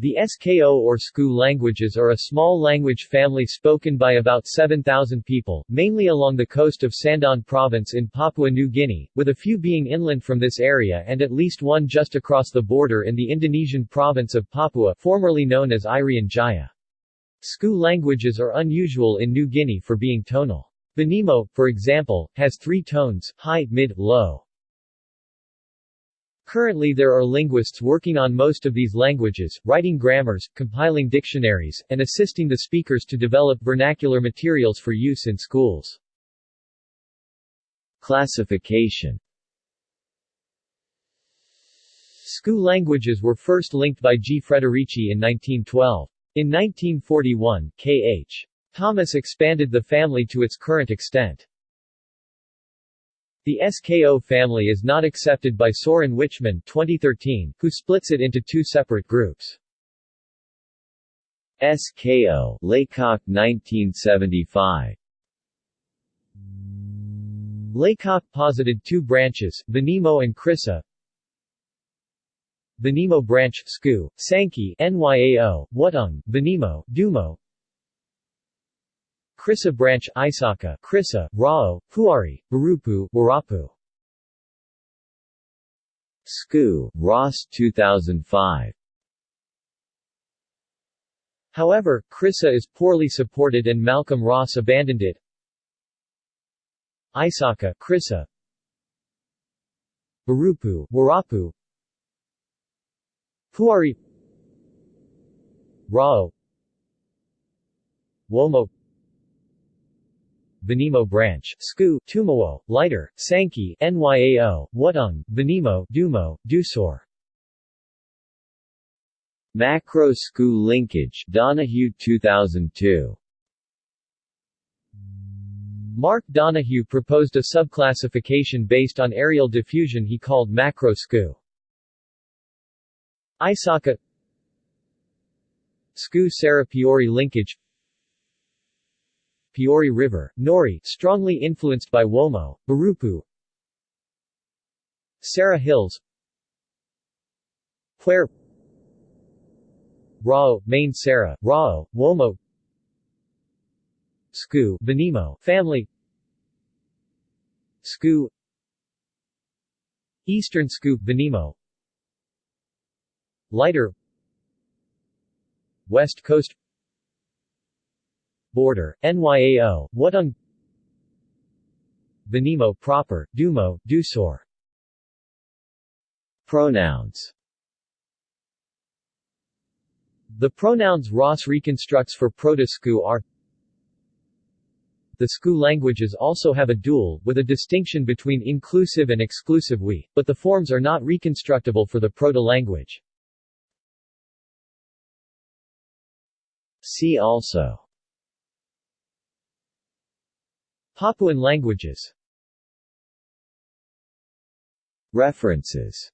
The Skou or Sko languages are a small language family spoken by about 7,000 people, mainly along the coast of Sandaun Province in Papua New Guinea, with a few being inland from this area and at least one just across the border in the Indonesian province of Papua formerly known as Irian Jaya. Skou languages are unusual in New Guinea for being tonal. Vanimo, for example, has three tones, high, mid, low. Currently there are linguists working on most of these languages, writing grammars, compiling dictionaries, and assisting the speakers to develop vernacular materials for use in schools. Classification Skou languages were first linked by G. Friederici in 1912. In 1941, K.H. Thomas expanded the family to its current extent. The Skou family is not accepted by Soren Wichmann 2013, who splits it into two separate groups. Skou Laycock 1975 Laycock posited two branches, Vanimo and Krisa. Vanimo branch, Skou, Sangke, Nyao, Wutung, Vanimo, Dumo, Krisa branch Isaka, Krisa, Rawo, Puari, Barupu, Warapu. Skou, Ross 2005. However, Krisa is poorly supported and Malcolm Ross abandoned it. Isaka, Krisa Barupu, Warapu Puari Rawo Womo Vanimo branch, Skou, Tumawo, Lighter, Sangke, Nyao, Wutung, Vanimo, Dumo, Dusur. Macro Skou linkage, Donohue 2002. Mark Donohue proposed a subclassification based on areal diffusion he called macro Skou. Isaka Skou Sara-Peori linkage Peori River, Nori, strongly influenced by Womo, Barupu Sara Hills Puer Rawo, Main Sarah, Rawo, Womo Skou, Vanimo, family Skou Eastern Skou, Vanimo Lighter West Coast border, Nyao, Wutung Vanimo proper, Dumo, Dusur. Pronouns. The pronouns Ross reconstructs for Proto-Skou are The Skou languages also have a dual, with a distinction between inclusive and exclusive we, but the forms are not reconstructible for the proto-language. See also Papuan languages. References